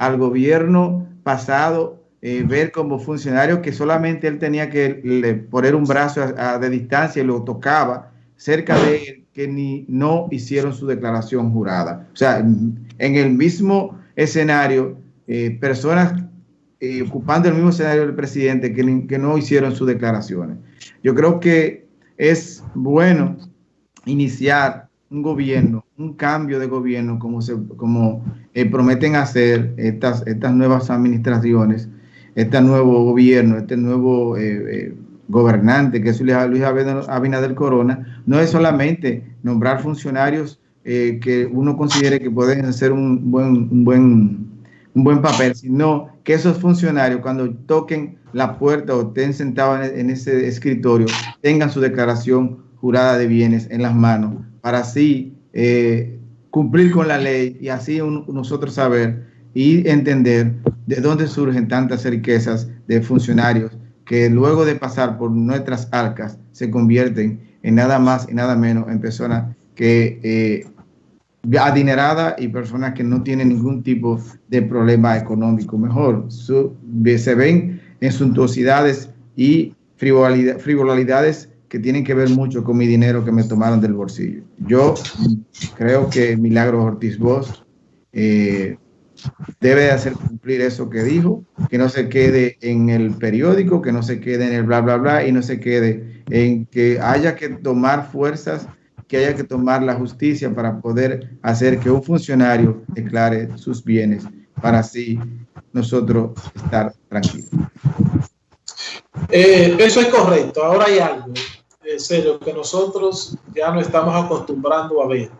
al gobierno pasado, eh, ver como funcionario que solamente él tenía que poner un brazo de distancia y lo tocaba cerca de él, que ni no hicieron su declaración jurada. O sea, en, el mismo escenario, eh, personas eh, ocupando el mismo escenario del presidente que, que no hicieron sus declaraciones. Yo creo que es bueno iniciar un gobierno, un cambio de gobierno, como, se, como eh, prometen hacer estas, estas nuevas administraciones, este nuevo gobierno, este nuevo eh, eh, gobernante que es Luis Abinader Corona, no es solamente nombrar funcionarios que uno considere que pueden hacer un buen, un, buen, un buen papel, sino que esos funcionarios cuando toquen la puerta o estén sentados en, ese escritorio tengan su declaración jurada de bienes en las manos para así eh, cumplir con la ley y así nosotros saber y entender de dónde surgen tantas riquezas de funcionarios que luego de pasar por nuestras arcas se convierten en nada más y nada menos en personas que eh, adineradas y personas que no tienen ningún tipo de problema económico. Mejor, se ven en suntuosidades y frivolidades que tienen que ver mucho con mi dinero que me tomaron del bolsillo. Yo creo que Milagro Ortiz Bosch eh, debe hacer cumplir eso que dijo, que no se quede en el periódico, que no se quede en el bla, bla, bla, y no se quede en que haya que tomar fuerzas, que haya que tomar la justicia para poder hacer que un funcionario declare sus bienes, para así nosotros estar tranquilos. Eh, eso es correcto. Ahora hay algo serio que nosotros ya no estamos acostumbrando a ver.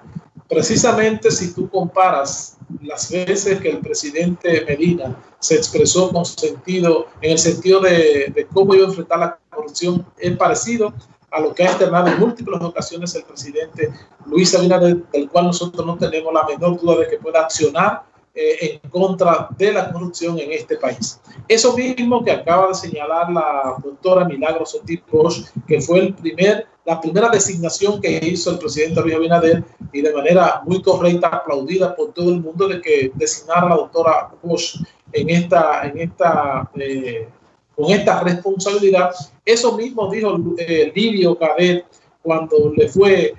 Precisamente si tú comparas las veces que el presidente Medina se expresó con sentido, en el sentido de, de cómo iba a enfrentar la corrupción, es parecido a lo que ha externado en múltiples ocasiones el presidente Luis Abinader, del cual nosotros no tenemos la menor duda de que pueda accionar eh, en contra de la corrupción en este país. Eso mismo que acaba de señalar la doctora Milagros Ortiz que fue la primera designación que hizo el presidente Luis Abinader y de manera muy correcta, aplaudida por todo el mundo, de que designara a la doctora Bosch en esta, en esta, eh, con esta responsabilidad. Eso mismo dijo eh, Livio Cadet cuando le fue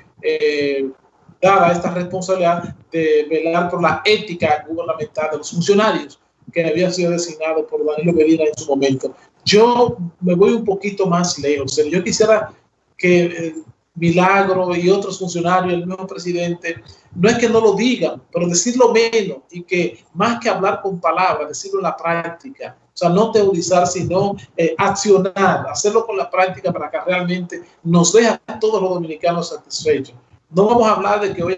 dada esta responsabilidad de velar por la ética gubernamental de los funcionarios que habían sido designados por Danilo Medina en su momento. Yo me voy un poquito más lejos. Yo quisiera que Milagro y otros funcionarios, el nuevo presidente, no es que no lo digan, pero decirlo menos y que más que hablar con palabras, decirlo en la práctica. O sea, no teorizar, sino eh, accionar, hacerlo con la práctica para que realmente nos deje a todos los dominicanos satisfechos. No vamos a hablar de que, hoy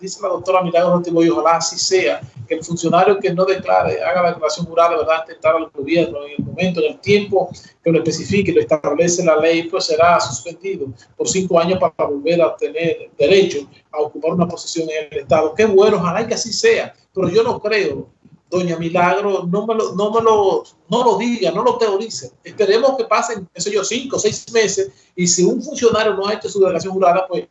dice la doctora Milagro y ojalá así sea, que el funcionario que no declare, haga la declaración jurada, ¿verdad?, intentar al gobierno en el momento, en el tiempo que lo especifique lo establece la ley, pues será suspendido por cinco años para volver a tener derecho a ocupar una posición en el Estado. Qué bueno, ojalá que así sea, pero yo no creo, doña Milagro, no me lo, no me lo, no lo diga, no lo teorice. Esperemos que pasen, qué yo, cinco, seis meses y si un funcionario no ha hecho su declaración jurada, pues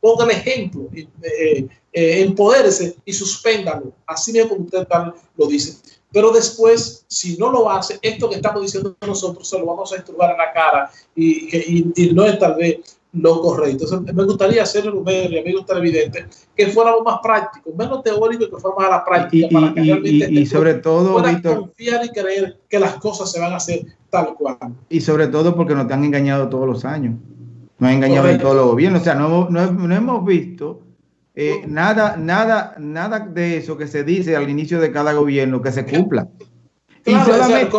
ponga el ejemplo, eh, eh, eh, empodérese y suspéndalo, así mismo como usted tal lo dice. Pero después, si no lo hace, esto que estamos diciendo nosotros se lo vamos a esturbar en la cara y, y, no es tal vez lo correcto. Entonces, me gustaría hacer el y amigos televidentes que fuéramos más prácticos, menos teóricos y que fuéramos a la práctica y, para que realmente y, sobre todo confiar y creer que las cosas se van a hacer tal cual. Y sobre todo porque nos han engañado todos los años. Nos ha engañado en todos los gobiernos. O sea, no, no, hemos visto eh, nada, nada, nada de eso que se dice al inicio de cada gobierno que se cumpla. y solamente,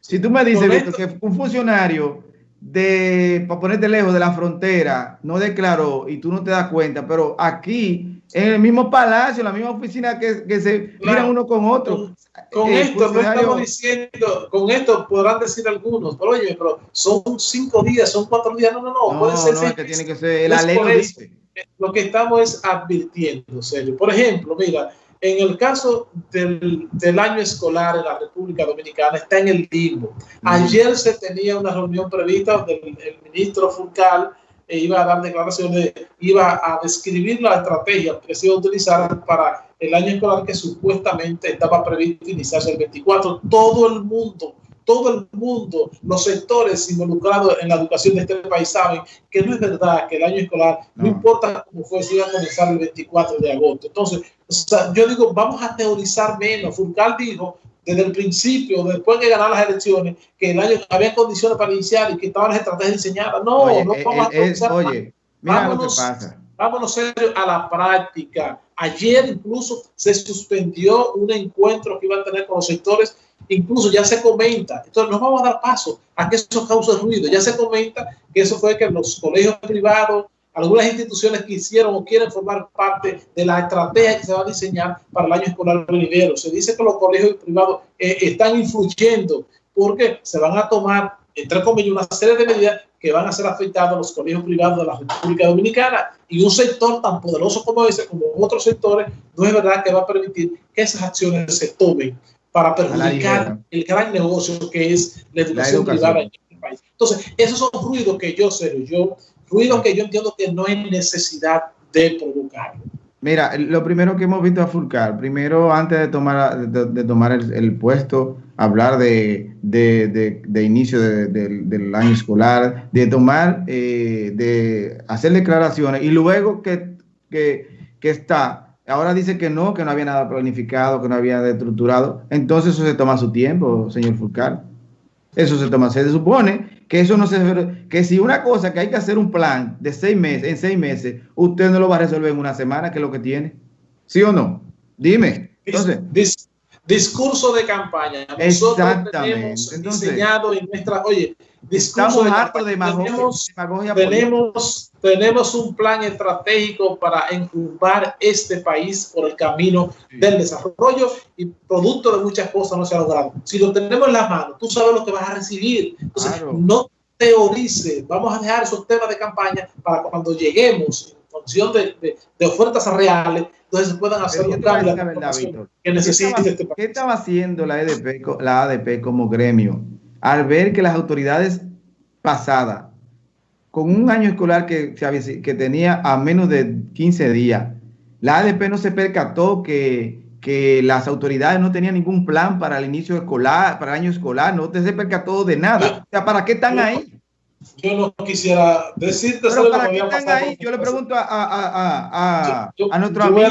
si tú me dices que un funcionario de, para ponerte lejos de la frontera, no declaró y tú no te das cuenta, pero aquí, en el mismo palacio, en la misma oficina que, que se miran uno con otro, con esto no estamos diciendo, con esto podrán decir algunos, pero oye, pero son cinco días, son cuatro días, no, no, no, puede ser. No, que tiene que ser, la ley lo dice. Lo que estamos es advirtiendo, serio. Por ejemplo, mira, en el caso del, del, año escolar en la República Dominicana está en el limbo. Ayer se tenía una reunión prevista del el ministro Fulcal e iba a dar declaraciones, iba a describir la estrategia que se iba a utilizar para el año escolar que supuestamente estaba previsto iniciarse el 24. Todo el mundo todo el mundo, los sectores involucrados en la educación de este país saben que no es verdad que el año escolar, no, importa cómo fue, si iba a comenzar el 24 de agosto. Entonces, yo digo, vamos a teorizar menos. Fulcal dijo desde el principio, después de ganar las elecciones, que el año había condiciones para iniciar y que estaban las estrategias diseñadas. No, no eh, vamos a teorizar Oye, mira lo que pasa. Vámonos serio a la práctica. Ayer incluso se suspendió un encuentro que iban a tener con los sectores incluso ya se comenta, entonces no vamos a dar paso a que eso cause ruido, ya se comenta que eso fue que los colegios privados, algunas instituciones quisieron o quieren formar parte de la estrategia que se va a diseñar para el año escolar venidero. Se dice que los colegios privados eh, están influyendo porque se van a tomar, entre comillas, una serie de medidas que van a ser afectados a los colegios privados de la República Dominicana. Y un sector tan poderoso como ese, como otros sectores, no es verdad que va a permitir que esas acciones se tomen para perjudicar el gran negocio que es la educación, privada en el país. Entonces, esos son ruidos que yo sé, yo, ruidos que yo entiendo que no hay necesidad de provocar. Mira, lo primero que hemos visto a Fulcar, primero antes de tomar, de, tomar el, puesto, hablar de, de inicio del año escolar, de tomar, eh, de hacer declaraciones y luego que, que, que está Ahora dice que no, que no había nada planificado, que no había estructurado. Entonces eso se toma su tiempo, señor Fulcar. Eso se toma. Se supone que eso no se... Que si una cosa que hay que hacer un plan de seis meses, en seis meses, usted no lo va a resolver en una semana, que es lo que tiene. ¿Sí o no? Dime. Entonces... discurso de campaña. Nosotros. Tenemos diseñado en nuestra... Oye, Estamos hartos de tenemos, tenemos, un plan estratégico para enjumbar este país por el camino del desarrollo y producto de muchas cosas no se ha logrado. Si lo tenemos en las manos, tú sabes lo que vas a recibir. Entonces, no teorice, vamos a dejar esos temas de campaña para cuando lleguemos función de, de, ofertas reales, entonces se puedan hacer los cambios que necesite este país. ¿Qué estaba haciendo la, EDP, la ADP como gremio? al ver que las autoridades pasadas, con un año escolar que, que tenía a menos de 15 días, la ADP no se percató que, que las autoridades no tenían ningún plan para el inicio escolar, para el año escolar, no se percató de nada. O sea, ¿para qué están ahí? Yo no quisiera decirte Pero ¿para qué están ahí? Yo le pregunto a, a, a, a nuestro amigo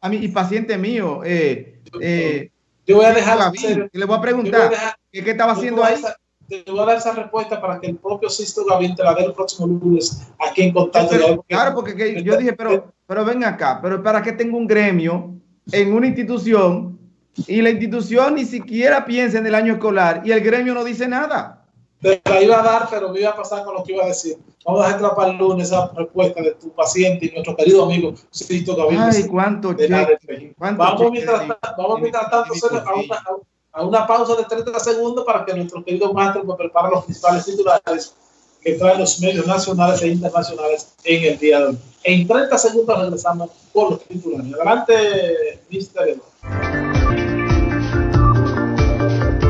a mi, y paciente mío, eh, eh, yo voy a dejar. le voy a preguntar, ¿qué, estaba haciendo ahí? te voy a dar esa respuesta para que el propio Sisto Gavín te la dé el próximo lunes aquí en contacto. claro, porque yo dije, pero, pero ven acá, pero para que tengo un gremio en una institución y la institución ni siquiera piensa en el año escolar y el gremio no dice nada. Te la iba a dar, pero me iba a pasar con lo que iba a decir. Vamos a dejar para el lunes esa respuesta de tu paciente y nuestro querido amigo Sisto Gavín. Ay, cuánto cheque, Vamos, mientras, vamos mientras tanto a una, a una pausa de 30 segundos para que nuestro querido nos prepare los principales titulares que traen los medios nacionales e internacionales en el día de hoy. En 30 segundos regresamos con los titulares. Adelante, Mister